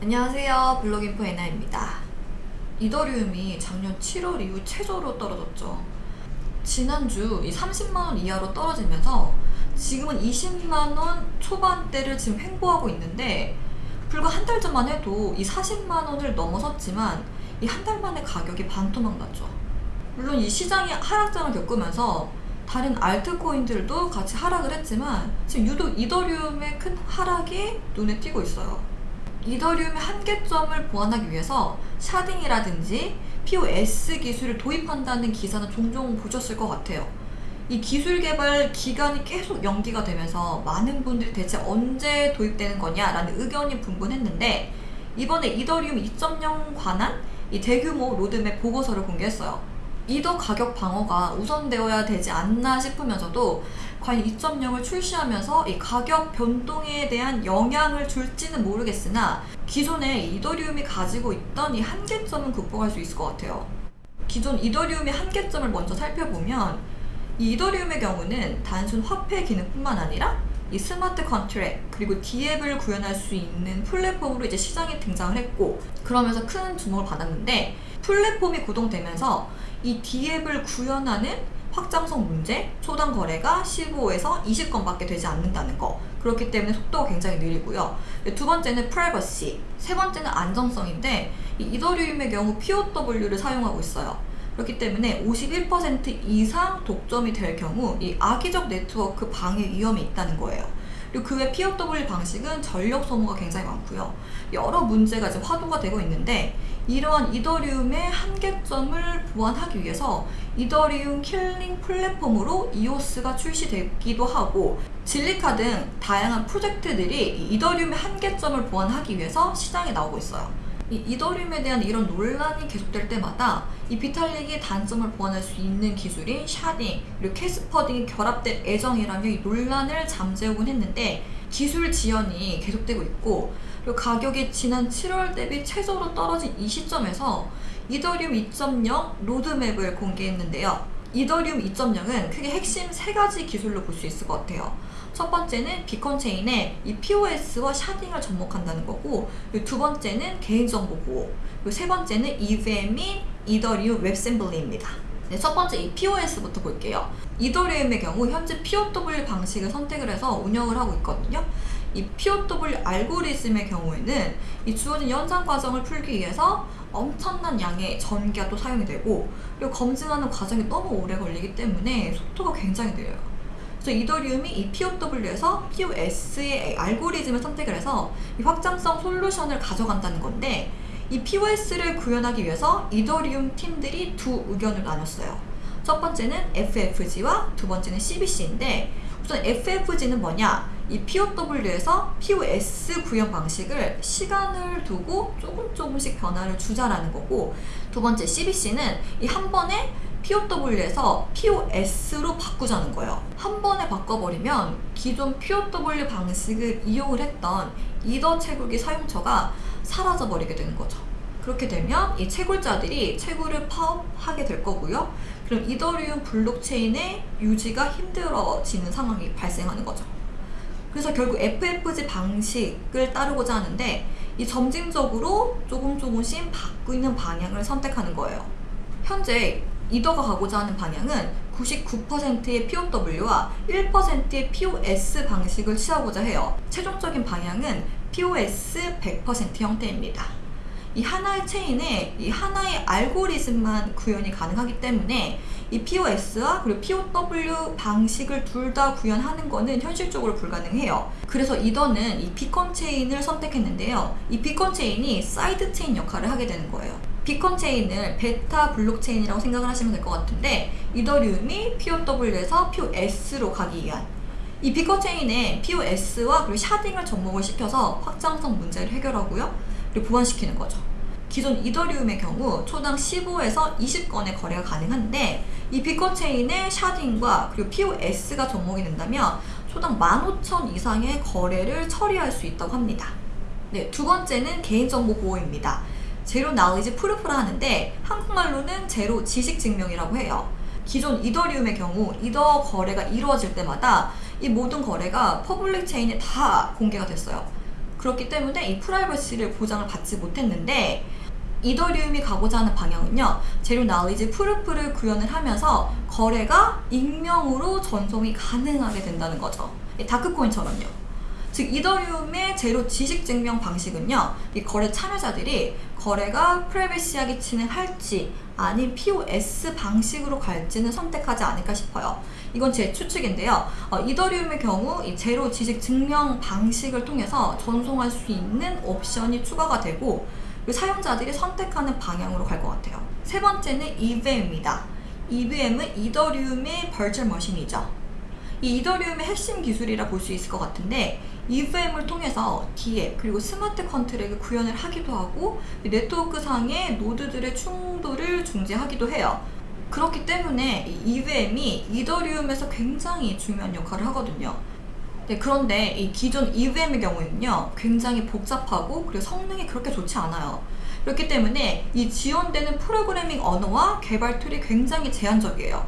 안녕하세요. 블록인포 에나입니다. 이더리움이 작년 7월 이후 최저로 떨어졌죠. 지난주 이 30만원 이하로 떨어지면서 지금은 20만원 초반대를 지금 횡보하고 있는데 불과 한 달 전만 해도 이 40만원을 넘어섰지만 이 한 달 만에 가격이 반토막 났죠. 물론 이 시장이 하락장을 겪으면서 다른 알트코인들도 같이 하락을 했지만 지금 유독 이더리움의 큰 하락이 눈에 띄고 있어요 이더리움의 한계점을 보완하기 위해서 sharding이라든지 POS 기술을 도입한다는 기사는 종종 보셨을 것 같아요. 이 기술 개발 기간이 계속 연기가 되면서 많은 분들이 대체 언제 도입되는 거냐라는 의견이 분분했는데 이번에 이더리움 2.0 관한 이 대규모 로드맵 보고서를 공개했어요. 이더 가격 방어가 우선되어야 되지 않나 싶으면서도 과연 2.0을 출시하면서 이 가격 변동에 대한 영향을 줄지는 모르겠으나 기존의 이더리움이 가지고 있던 이 한계점은 극복할 수 있을 것 같아요. 기존 이더리움의 한계점을 먼저 살펴보면 이 이더리움의 경우는 단순 화폐 기능뿐만 아니라 이 smart contract 그리고 DApp을 구현할 수 있는 플랫폼으로 이제 시장에 등장을 했고 그러면서 큰 주목을 받았는데 플랫폼이 구동되면서 이 DApp을 구현하는 확장성 문제, 초당 거래가 15에서 20건밖에 되지 않는다는 거. 그렇기 때문에 속도가 굉장히 느리고요. 두 번째는 프라이버시 세 번째는 안정성인데 이 이더리움의 경우 POW를 사용하고 있어요 그렇기 때문에 51% 이상 독점이 될 경우 이 악의적 네트워크 방해 위험이 있다는 거예요. 그리고 그 외 POW 방식은 전력 소모가 굉장히 많고요. 여러 문제가 지금 화두가 되고 있는데 이러한 이더리움의 한계점을 보완하기 위해서 이더리움 killing 플랫폼으로 이오스가 출시되기도 하고 질리카 등 다양한 프로젝트들이 이더리움의 한계점을 보완하기 위해서 시장에 나오고 있어요. 이 이더리움에 대한 이런 논란이 계속될 때마다 이 비탈릭의 단점을 보완할 수 있는 기술인 sharding 그리고 캐스퍼 등이 결합될 예정이라며 이 논란을 잠재우곤 했는데 기술 지연이 계속되고 있고 그리고 가격이 지난 7월 대비 최저로 떨어진 이 시점에서 이더리움 2.0 로드맵을 공개했는데요. 이더리움 2.0은 크게 핵심 세 가지 기술로 볼 수 있을 것 같아요. 첫 번째는 beacon chain의 이 POS와 sharding을 접목한다는 거고 두 번째는 개인정보 보호 세 번째는 EVM인 이더리움 웹셈블리입니다. 네, 첫 번째 이 POS부터 볼게요. 이더리움의 경우 현재 POW 방식을 선택을 해서 운영을 하고 있거든요. 이 POW 알고리즘의 경우에는 이 주어진 연산 과정을 풀기 위해서 엄청난 양의 전기가 또 사용이 되고 그리고 검증하는 과정이 너무 오래 걸리기 때문에 속도가 굉장히 느려요. 그래서 이더리움이 이 POW에서 POS의 알고리즘을 선택을 해서 이 확장성 솔루션을 가져간다는 건데 이 POS를 구현하기 위해서 이더리움 팀들이 두 의견을 나눴어요. 첫 번째는 FFG와 두 번째는 CBC인데 우선 FFG는 뭐냐? 이 POW에서 POS 구현 방식을 시간을 두고 조금 조금씩 변화를 주자라는 거고 두 번째 CBC는 이 한 번에 POW에서 POS로 바꾸자는 거예요. 한 번에 바꿔버리면 기존 POW 방식을 이용을 했던 이더 채굴기 사용처가 사라져버리게 되는 거죠. 그렇게 되면 이 채굴자들이 채굴을 파업하게 될 거고요. 그럼 이더리움 블록체인의 유지가 힘들어지는 상황이 발생하는 거죠. 그래서 결국 FFG 방식을 따르고자 하는데 이 점진적으로 조금 조금씩 바꾸는 방향을 선택하는 거예요. 현재 이더가 가고자 하는 방향은 99%의 POW와 1%의 POS 방식을 취하고자 해요. 최종적인 방향은 POS 100% 형태입니다. 이 하나의 체인에 이 하나의 알고리즘만 구현이 가능하기 때문에 이 POS와 그리고 POW 방식을 둘 다 구현하는 것은 현실적으로 불가능해요. 그래서 이더는 이 beacon chain을 선택했는데요. 이 beacon chain이 side chain 역할을 하게 되는 거예요. beacon chain을 베타 블록체인이라고 생각을 하시면 될 것 같은데 이더리움이 POW에서 POS로 가기 위한 이 beacon chain에 POS와 그리고 sharding을 접목을 시켜서 확장성 문제를 해결하고요. 그리고 보완시키는 거죠. 기존 이더리움의 경우 초당 15에서 20건의 거래가 가능한데 이 beacon chain의 sharding과 그리고 POS가 접목이 된다면 초당 15,000 이상의 거래를 처리할 수 있다고 합니다. 네, 두 번째는 개인정보 보호입니다. zero knowledge proof라 하는데 한국말로는 제로 지식 증명이라고 해요. 기존 이더리움의 경우 이더 거래가 이루어질 때마다 이 모든 거래가 public chain에 다 공개가 됐어요. 그렇기 때문에 이 프라이버시를 보장을 받지 못했는데 이더리움이 가고자 하는 방향은요. zero knowledge proof를 구현을 하면서 거래가 익명으로 전송이 가능하게 된다는 거죠. 이 dark coin처럼요. 즉 이더리움의 제로 지식 증명 방식은요. 이 거래 참여자들이 거래가 프라이버시하게 진행할지 아닌 POS 방식으로 갈지는 선택하지 않을까 싶어요. 이건 제 추측인데요. 어, 이더리움의 경우 이 제로 지식 증명 방식을 통해서 전송할 수 있는 옵션이 추가가 되고 그 사용자들이 선택하는 방향으로 갈 것 같아요. 세 번째는 EVM입니다. EVM은 이더리움의 virtual machine이죠. 이 이더리움의 핵심 기술이라 볼 수 있을 것 같은데 EVM을 통해서 DApp 그리고 smart contract를 구현을 하기도 하고 네트워크 상의 노드들의 충돌을 중재하기도 해요. 그렇기 때문에 이 EVM이 이더리움에서 굉장히 중요한 역할을 하거든요. 네, 그런데 이 기존 EVM의 경우에는요, 굉장히 복잡하고 그리고 성능이 그렇게 좋지 않아요. 그렇기 때문에 이 지원되는 프로그래밍 언어와 개발 툴이 굉장히 제한적이에요.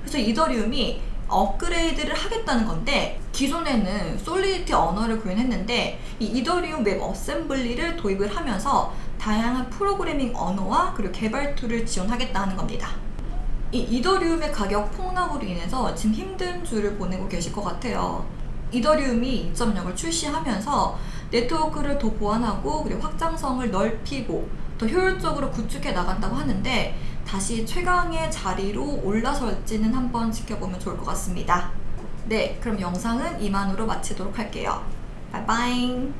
그래서 이더리움이 업그레이드를 하겠다는 건데 기존에는 Solidity 언어를 구현했는데 이 이더리움 WebAssembly를 도입을 하면서 다양한 프로그래밍 언어와 그리고 개발 툴을 지원하겠다는 겁니다. 이 이더리움의 가격 폭락으로 인해서 지금 힘든 주를 보내고 계실 것 같아요. 이더리움이 2.0을 출시하면서 네트워크를 더 보완하고 그리고 확장성을 넓히고 더 효율적으로 구축해 나간다고 하는데 다시 최강의 자리로 올라설지는 한번 지켜보면 좋을 것 같습니다. 네, 그럼 영상은 이만으로 마치도록 할게요. 바이바이.